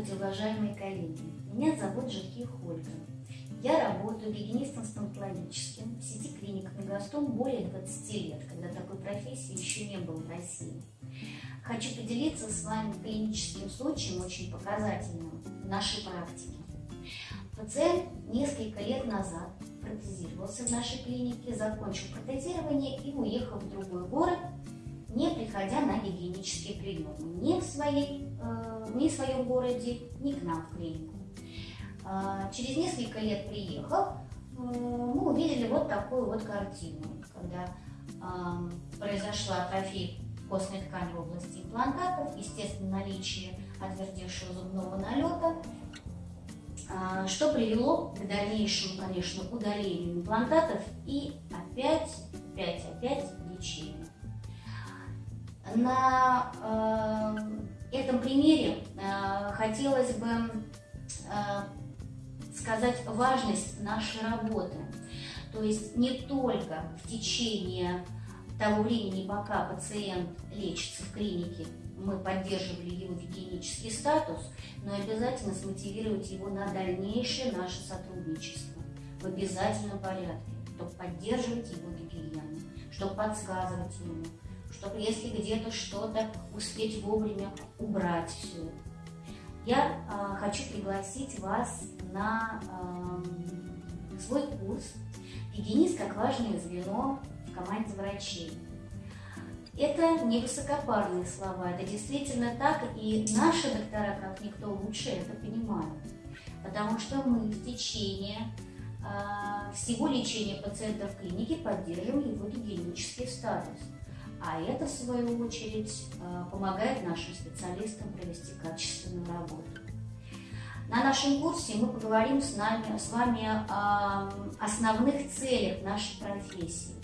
Здравствуйте, уважаемые коллеги! Меня зовут Жирких Ольга. Я работаю гигиенистом стоматологическим в сети клиник Мегастом более 20 лет, когда такой профессии еще не было в России. Хочу поделиться с вами клиническим случаем, очень показательным в нашей практике. Пациент несколько лет назад протезировался в нашей клинике, закончил протезирование и уехал в другой город, не приходя на гигиенические приемы ни в, своей, э, ни в своем городе, ни к нам в клинику. Э, через несколько лет приехал, э, мы увидели вот такую вот картину, когда произошла атрофия костной ткани в области имплантатов, естественно, наличие отвердевшего зубного налета, что привело к дальнейшему, конечно, удалению имплантатов и опять, опять, опять лечению. На э, этом примере э, хотелось бы э, сказать важность нашей работы. То есть не только в течение того времени, пока пациент лечится в клинике, мы поддерживали его гигиенический статус, но обязательно смотивировать его на дальнейшее наше сотрудничество в обязательном порядке, чтобы поддерживать его гигиену, чтобы подсказывать ему, чтобы если где-то что-то успеть вовремя убрать все. Я э, хочу пригласить вас на э, свой курс «Гигиенист как важное звено в команде врачей». Это не высокопарные слова, это действительно так, и наши доктора, как никто лучше, это понимают. Потому что мы в течение э, всего лечения пациента в клинике поддерживаем его гигиенический статус. А это, в свою очередь, э, помогает нашим специалистам провести качественную работу. На нашем курсе мы поговорим с, нами, с вами о основных целях нашей профессии.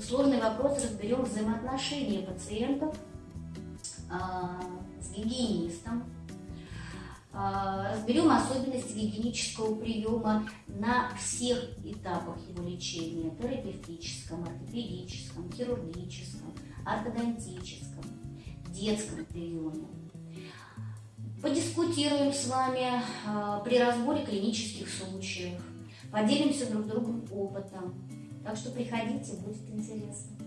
Сложный вопрос разберем взаимоотношения пациентов э, с гигиенистом, разберем особенности гигиенического приема на всех этапах его лечения, терапевтическом, ортопедическом, хирургическом, ортодонтическом, детском приеме. Подискутируем с вами э, при разборе клинических случаев, поделимся друг другом опытом. Так что приходите, будет интересно.